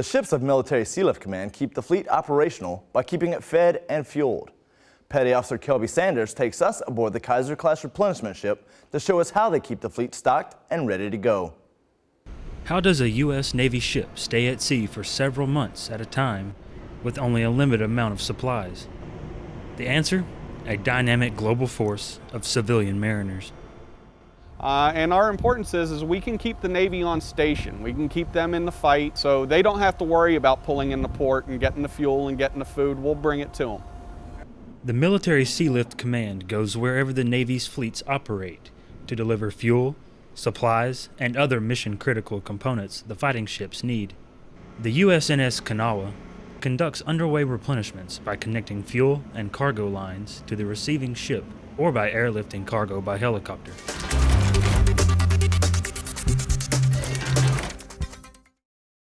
The ships of Military Sealift Command keep the fleet operational by keeping it fed and fueled. Petty Officer Kelby Sanders takes us aboard the Kaiser-class replenishment ship to show us how they keep the fleet stocked and ready to go. How does a U.S. Navy ship stay at sea for several months at a time with only a limited amount of supplies? The answer? A dynamic global force of civilian mariners. Uh, and our importance is, is we can keep the Navy on station. We can keep them in the fight so they don't have to worry about pulling in the port and getting the fuel and getting the food. We'll bring it to them. The Military Sealift Command goes wherever the Navy's fleets operate to deliver fuel, supplies, and other mission critical components the fighting ships need. The USNS Kanawha conducts underway replenishments by connecting fuel and cargo lines to the receiving ship or by airlifting cargo by helicopter.